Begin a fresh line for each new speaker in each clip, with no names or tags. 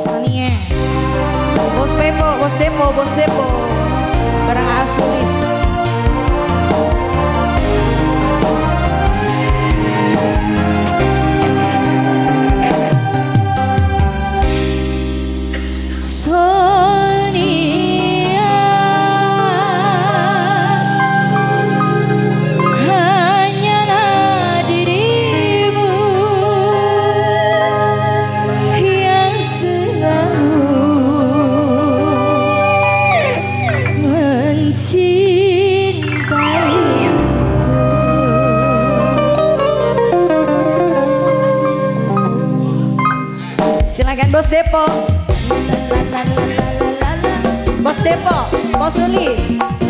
Sonia Bos Pepo, Bos Depo, Bos Depo. Barang Asulis Silakan Bos Depo. Bos Depo, Bos Sulis.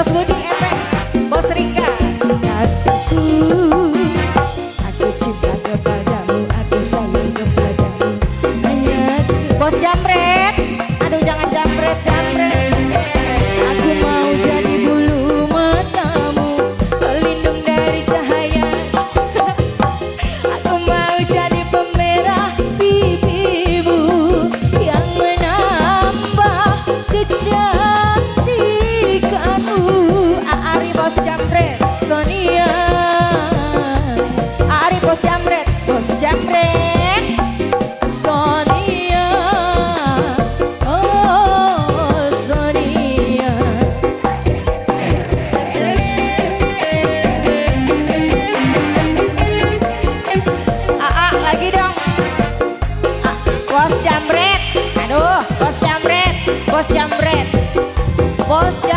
Mas Budi jamret bos jamret. Sonia oh Sonia. Aa lagi dong. A, bos jamret. Aduh bos jamret bos jamret. Bos jamret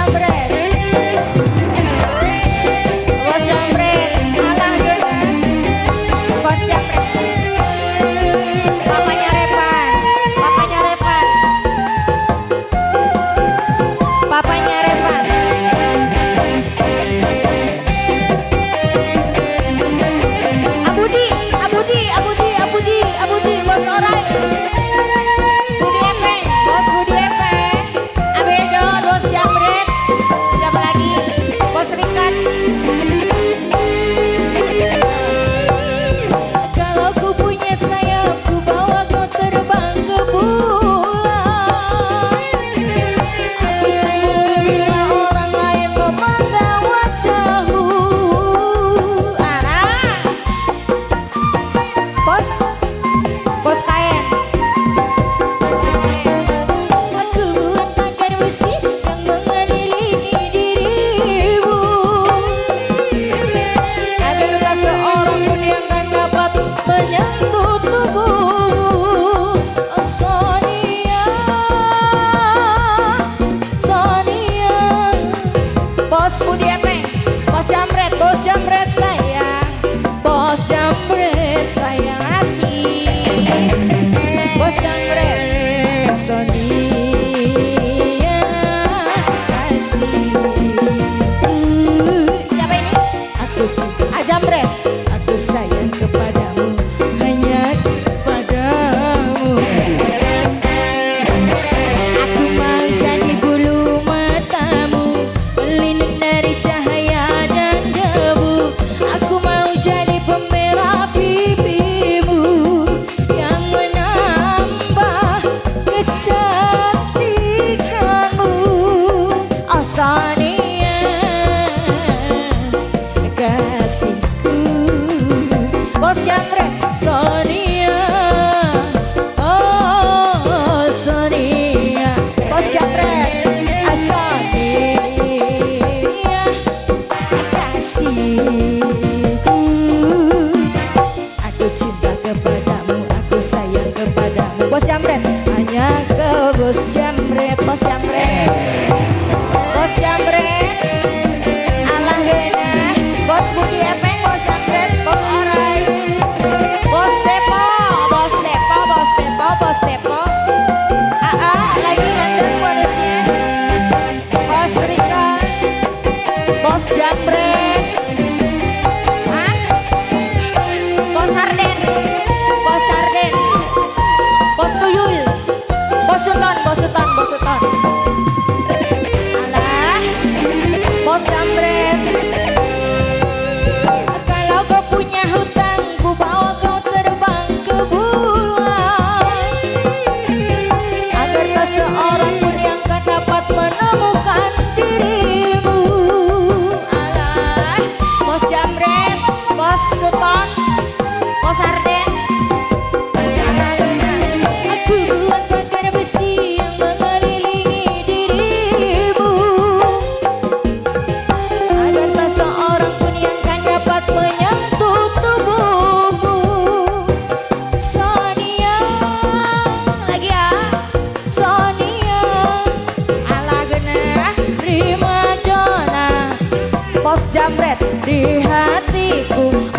así. Jamret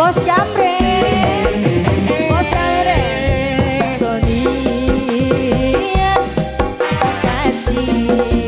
Terima kasih.